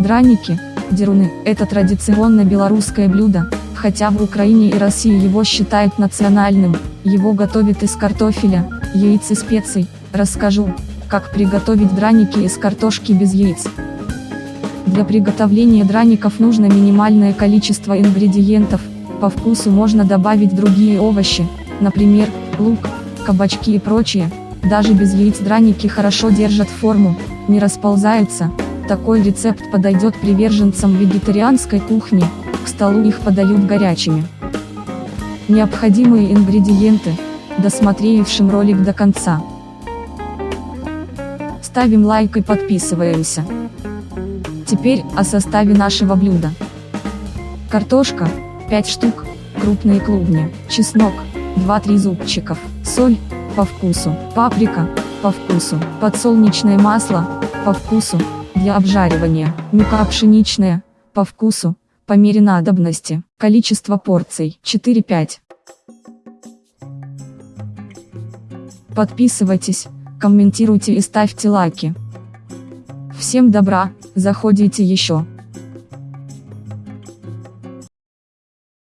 Драники, деруны – это традиционно белорусское блюдо, хотя в Украине и России его считают национальным, его готовят из картофеля, яиц и специй. Расскажу, как приготовить драники из картошки без яиц. Для приготовления драников нужно минимальное количество ингредиентов, по вкусу можно добавить другие овощи, например, лук, кабачки и прочее, даже без яиц драники хорошо держат форму, не расползаются, такой рецепт подойдет приверженцам вегетарианской кухни, к столу их подают горячими. Необходимые ингредиенты, досмотревшим ролик до конца. Ставим лайк и подписываемся. Теперь о составе нашего блюда. Картошка, 5 штук, крупные клубни, чеснок, 2-3 зубчиков, соль, по вкусу, паприка, по вкусу, подсолнечное масло, по вкусу, для обжаривания, мука пшеничная, по вкусу, по мере надобности, количество порций 4-5. Подписывайтесь, комментируйте и ставьте лайки. Всем добра, заходите еще.